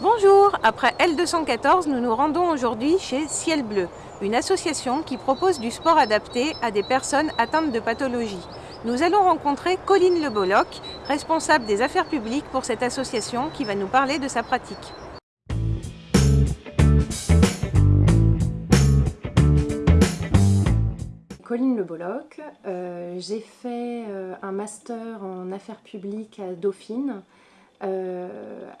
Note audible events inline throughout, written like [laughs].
Bonjour, après L214, nous nous rendons aujourd'hui chez Ciel Bleu, une association qui propose du sport adapté à des personnes atteintes de pathologie. Nous allons rencontrer Colline Le Bolloc, responsable des affaires publiques pour cette association qui va nous parler de sa pratique. Colline Le Bolloc, euh, j'ai fait euh, un master en affaires publiques à Dauphine euh,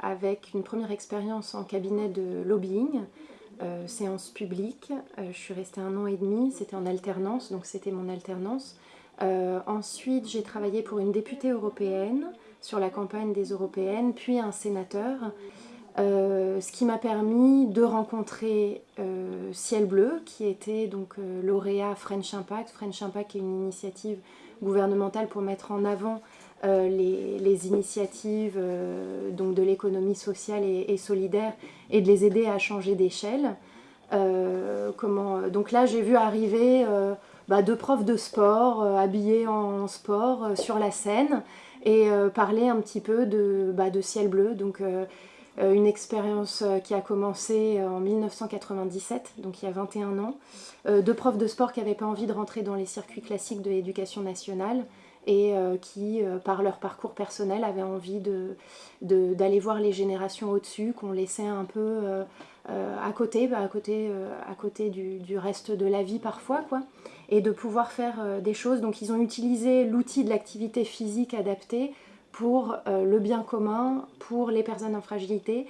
avec une première expérience en cabinet de lobbying, euh, séance publique. Euh, je suis restée un an et demi, c'était en alternance, donc c'était mon alternance. ensuite, j'ai travaillé pour une députée européenne sur la campagne des européennes, puis un sénateur. ce qui m'a permis de rencontrer Ciel Bleu, qui était donc lauréat French Impact. French Impact est une initiative gouvernementale pour mettre en avant euh, les, initiatives euh, de l'économie sociale et, solidaire et de les aider à changer d'échelle. Euh, donc là, j'ai vu arriver bah, deux profs de sport habillés en sport sur la scène et parler un petit peu de, bah, de ciel bleu. Donc, une expérience qui a commencé en 1997, donc il y a 21 ans. deux profs de sport qui n'avaient pas envie de rentrer dans les circuits classiques de l'éducation nationale et euh, qui, euh, par leur parcours personnel, avaient envie d'aller de, voir les générations au-dessus, qu'on laissait un peu euh, à côté, bah, à côté, à côté du, du, reste de la vie parfois, quoi, et de pouvoir faire des choses. Donc ils ont utilisé l'outil de l'activité physique adaptée pour le bien commun, pour les personnes en fragilité.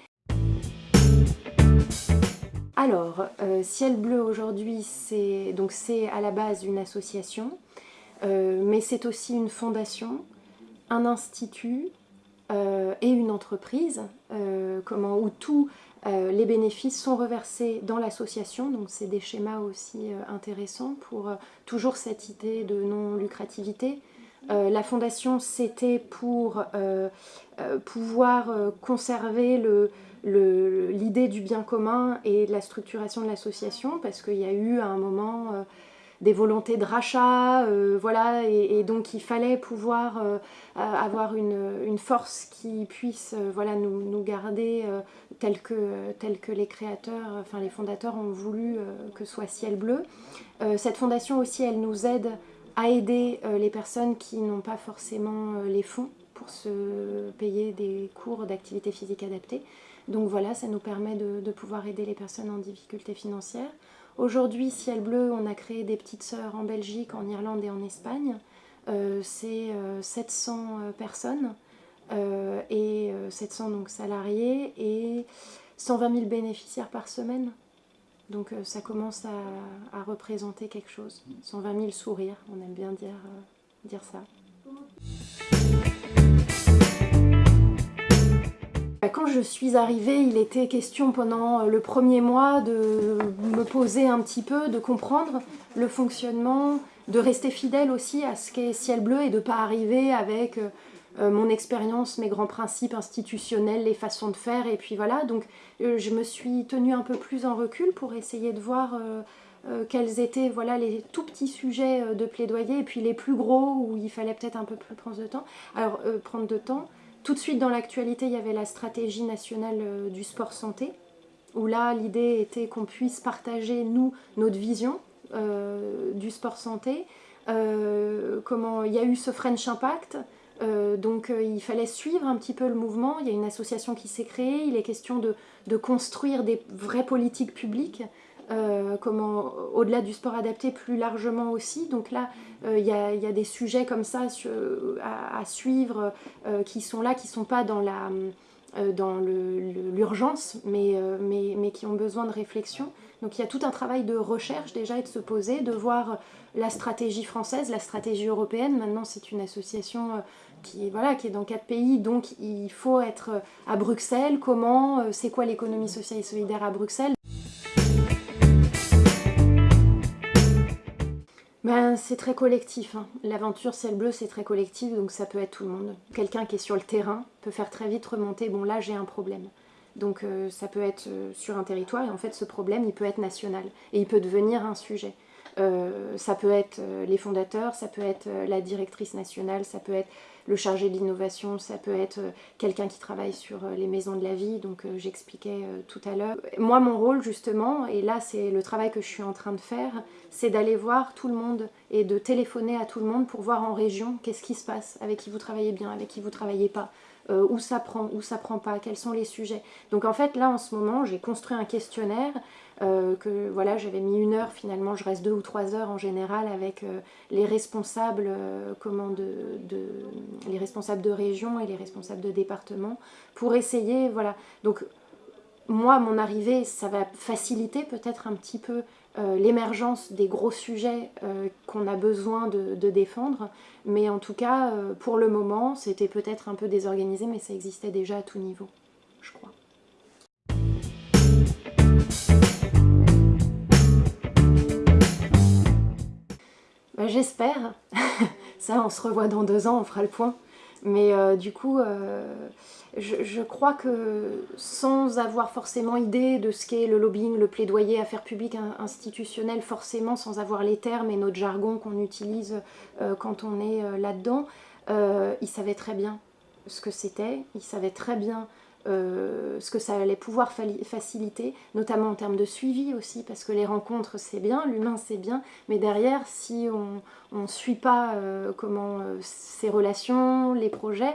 Alors, Ciel Bleu aujourd'hui, c'est à la base une association euh, mais c'est aussi une fondation, un institut euh, et une entreprise euh, où tous les bénéfices sont reversés dans l'association, donc c'est des schémas aussi intéressants pour toujours cette idée de non-lucrativité. la fondation, c'était pour pouvoir conserver l'idée du bien commun et la structuration de l'association, parce qu'il y a eu à un moment des volontés de rachat, euh, voilà, et, donc il fallait pouvoir euh, avoir une, force qui puisse euh, voilà, nous, garder tel que, tel que les créateurs, enfin les fondateurs ont voulu que soit Ciel Bleu. cette fondation aussi, elle nous aide à aider les personnes qui n'ont pas forcément les fonds pour se payer des cours d'activité physique adaptée. Donc voilà, ça nous permet de pouvoir aider les personnes en difficulté financière. Aujourd'hui, Ciel Bleu, on a créé des petites sœurs en Belgique, en Irlande et en Espagne. Euh, c'est 700 euh, euh, personnes et 700 donc, salariés et 120 000 bénéficiaires par semaine. Donc ça commence à, représenter quelque chose. 120 000 sourires, on aime bien dire, dire ça. Je suis arrivée, il était question pendant euh, le premier mois de me poser un petit peu, de comprendre le fonctionnement, de rester fidèle aussi à ce qu'est Ciel Bleu et de ne pas arriver avec euh, euh, mon expérience, mes grands principes institutionnels, les façons de faire, et puis voilà. Donc je me suis tenue un peu plus en recul pour essayer de voir quels étaient voilà, les tout petits sujets de plaidoyer, et puis les plus gros où il fallait peut-être un peu plus prendre de temps. Alors, prendre de temps, tout de suite dans l'actualité, il y avait la stratégie nationale euh, du sport santé, où là l'idée était qu'on puisse partager, nous, notre vision euh, du sport santé. Euh, comment, il y a eu ce French Impact, donc il fallait suivre un petit peu le mouvement, il y a une association qui s'est créée, il est question de, de, construire des vraies politiques publiques euh, comment au-delà du sport adapté plus largement aussi. Donc là, euh, il y, a, des sujets comme ça à, suivre euh, qui sont là, qui ne sont pas dans la dans l'urgence, mais, mais, mais, qui ont besoin de réflexion. Donc il y a tout un travail de recherche déjà et de se poser, de voir la stratégie française, la stratégie européenne. Maintenant c'est une association qui, voilà, qui est dans quatre pays, donc il faut être à Bruxelles. Comment, c'est quoi l'économie sociale et solidaire à Bruxelles? Ben, c'est très collectif. Hein. L'aventure ciel bleu, c'est très collectif, donc ça peut être tout le monde. Quelqu'un qui est sur le terrain peut faire très vite remonter, bon là j'ai un problème. Donc euh, ça peut être euh, sur un territoire, et en fait ce problème, il peut être national, et il peut devenir un sujet. ça peut être les fondateurs, ça peut être la directrice nationale, ça peut être le chargé de l'innovation, ça peut être quelqu'un qui travaille sur les maisons de la vie, donc j'expliquais tout à l'heure. Moi, mon rôle, justement, et là, c'est le travail que je suis en train de faire, c'est d'aller voir tout le monde et de téléphoner à tout le monde pour voir en région qu'est-ce qui se passe, avec qui vous travaillez bien, avec qui vous travaillez pas, euh, où ça prend, où ça prend pas, quels sont les sujets. Donc en fait là en ce moment j'ai construit un questionnaire euh, que voilà j'avais mis une heure finalement, je reste deux ou trois heures en général avec euh, les responsables comment de, les responsables de région et les responsables de département pour essayer voilà donc moi, mon arrivée, ça va faciliter peut-être un petit peu euh, l'émergence des gros sujets euh, qu'on a besoin de, défendre. Mais en tout cas, euh, pour le moment, c'était peut-être un peu désorganisé, mais ça existait déjà à tout niveau, je crois. Bah, j'espère. [laughs] ça, on se revoit dans deux ans, on fera le point. Mais du coup, je, crois que sans avoir forcément idée de ce qu'est le lobbying, le plaidoyer, affaires publiques institutionnelles, forcément sans avoir les termes et notre jargon qu'on utilise euh, quand on est euh, là-dedans, euh, il savait très bien ce que c'était, il savait très bien euh, ce que ça allait pouvoir faciliter, notamment en termes de suivi aussi, parce que les rencontres c'est bien, l'humain c'est bien, mais derrière si on ne suit pas euh, comment euh, ces relations, les projets,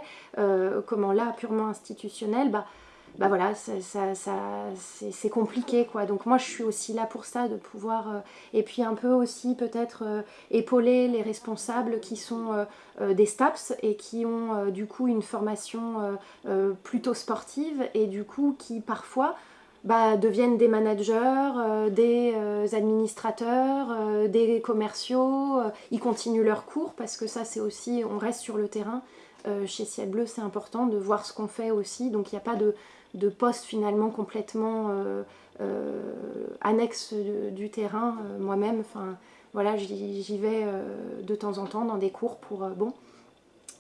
comment là purement institutionnel, bah, bah voilà, ça, ça, c'est compliqué quoi. Donc moi je suis aussi là pour ça, de pouvoir, euh, et puis un peu aussi peut-être euh, épauler les responsables qui sont euh, des STAPS et qui ont du coup une formation plutôt sportive et du coup qui parfois bah, deviennent des managers, des administrateurs, des commerciaux, ils continuent leurs cours parce que ça c'est aussi, on reste sur le terrain. chez Ciel Bleu c'est important de voir ce qu'on fait aussi, donc il n'y a pas de de postes finalement complètement euh, euh, annexes du terrain euh, moi-même. Voilà, j'y vais de temps en temps dans des cours pour... bon,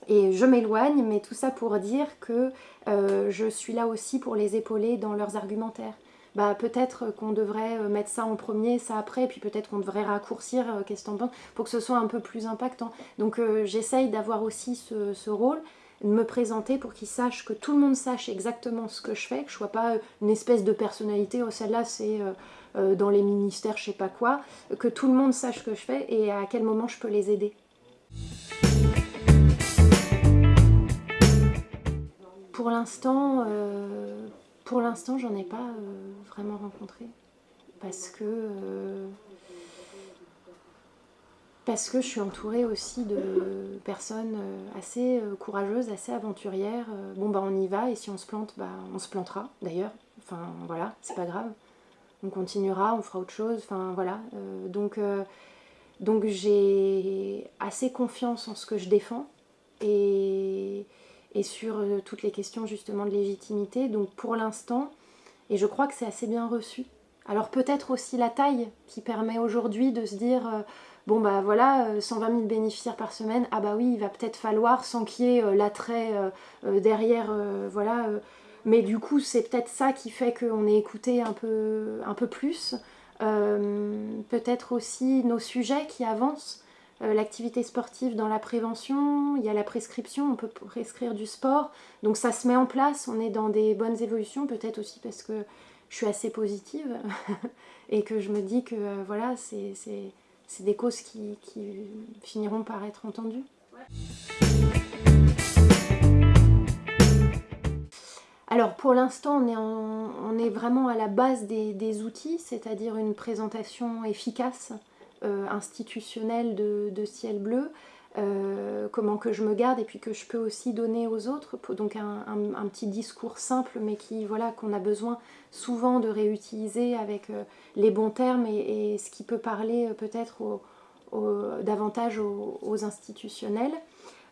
et je m'éloigne, mais tout ça pour dire que je suis là aussi pour les épauler dans leurs argumentaires. Bah, peut-être qu'on devrait mettre ça en premier, ça après, puis peut-être qu'on devrait raccourcir, qu'est-ce que t'en pour que ce soit un peu plus impactant. Donc j'essaye d'avoir aussi ce, rôle, me présenter pour qu'ils sachent, que tout le monde sache exactement ce que je fais, que je sois pas une espèce de personnalité, oh celle-là c'est euh, euh, dans les ministères je sais pas quoi, que tout le monde sache ce que je fais et à quel moment je peux les aider. Pour l'instant, euh, pour l'instant j'en ai pas vraiment rencontré parce que parce que je suis entourée aussi de personnes euh, assez euh, courageuses, assez aventurières. Euh, bon bah on y va et si on se plante, bah on se plantera d'ailleurs. Enfin voilà, c'est pas grave. On continuera, on fera autre chose. Enfin voilà. donc donc j'ai assez confiance en ce que je défends et, et sur toutes les questions justement de légitimité. Donc pour l'instant, et je crois que c'est assez bien reçu. Alors peut-être aussi la taille qui permet aujourd'hui de se dire bon bah voilà, 120 euh, 000 bénéficiaires par semaine, ah bah oui, il va peut-être falloir, sans qu'il y ait euh, l'attrait euh, derrière, voilà, mais du coup c'est peut-être ça qui fait qu'on est écouté un peu, un peu plus, peut-être aussi nos sujets qui avancent, l'activité sportive dans la prévention, il y a la prescription, on peut prescrire du sport, donc ça se met en place, on est dans des bonnes évolutions, peut-être aussi parce que je suis assez positive [laughs] et que je me dis que voilà, c'est c'est des causes qui, finiront par être entendues. Alors pour l'instant on, est vraiment à la base des, outils, c'est-à-dire une présentation efficace, euh, institutionnelle de, ciel bleu, euh, comment que je me garde et puis que je peux aussi donner aux autres, donc un, petit discours simple mais qui voilà qu'on a besoin souvent de réutiliser avec euh, les bons termes et, ce qui peut parler euh, peut-être davantage aux, institutionnels.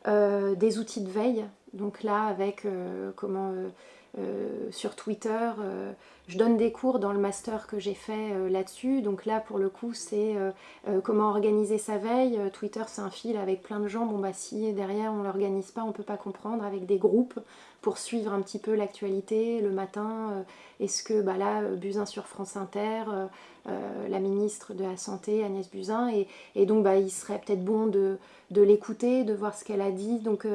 des outils de veille, donc là avec comment sur Twitter. Euh, je donne des cours dans le master que j'ai fait euh, là-dessus. Donc là, pour le coup, c'est comment organiser sa veille. Twitter, c'est un fil avec plein de gens. Bon, bah si derrière, on l'organise pas, on peut pas comprendre avec des groupes. pour suivre un petit peu l'actualité le matin. Est-ce que bah là, Buzyn sur France Inter, la ministre de la Santé, Agnès Buzyn, et, donc bah, il serait peut-être bon de, de l'écouter, de voir ce qu'elle a dit. Donc,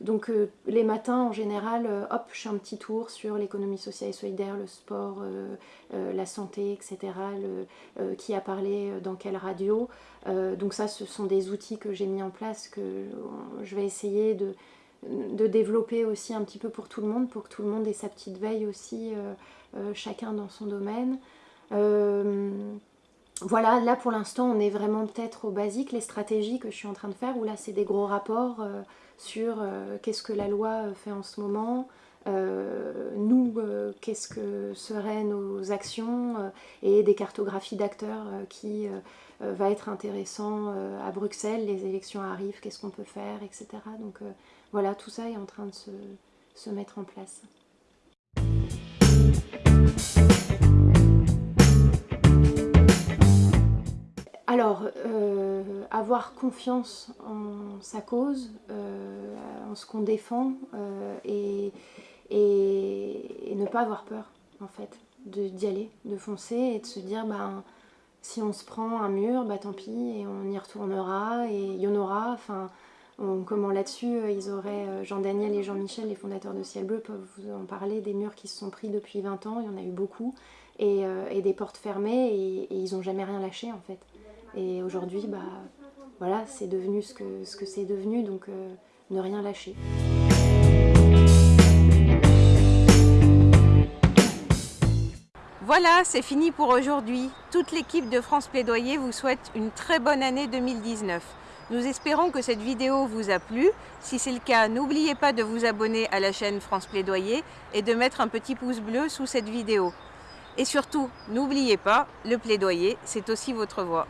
donc les matins, en général, hop, je fais un petit tour sur l'économie sociale et solidaire, le sport, la santé, etc. Le, qui a parlé dans quelle radio. donc ça, ce sont des outils que j'ai mis en place, que je vais essayer de, de développer aussi un petit peu pour tout le monde, pour que tout le monde ait sa petite veille aussi, euh, euh, chacun dans son domaine. Euh, voilà, là pour l'instant on est vraiment peut-être au basique, les stratégies que je suis en train de faire, où là c'est des gros rapports sur qu'est-ce que la loi fait en ce moment, nous, qu'est-ce que seraient nos actions et des cartographies d'acteurs qui va être intéressant à Bruxelles, les élections arrivent, qu'est-ce qu'on peut faire, etc. Donc voilà, tout ça est en train de se, mettre en place. Alors, euh, avoir confiance en sa cause, euh, en ce qu'on défend, euh, et, ne pas avoir peur, en fait, d'y aller, de foncer et de se dire, ben, si on se prend un mur, bah tant pis, et on y retournera, et il y en aura, enfin, comment là-dessus, euh, ils auraient, euh, Jean-Daniel et Jean-Michel, les fondateurs de Ciel Bleu, peuvent vous en parler, des murs qui se sont pris depuis 20 ans, il y en a eu beaucoup, et, euh, des portes fermées, et, ils n'ont jamais rien lâché en fait. Et aujourd'hui, bah, voilà, c'est devenu ce que c'est devenu, donc ne rien lâcher. Voilà, c'est fini pour aujourd'hui. Toute l'équipe de France Plaidoyer vous souhaite une très bonne année 2019. Nous espérons que cette vidéo vous a plu. Si c'est le cas, n'oubliez pas de vous abonner à la chaîne France Plaidoyer et de mettre un petit pouce bleu sous cette vidéo. Et surtout, n'oubliez pas, le plaidoyer, c'est aussi votre voix.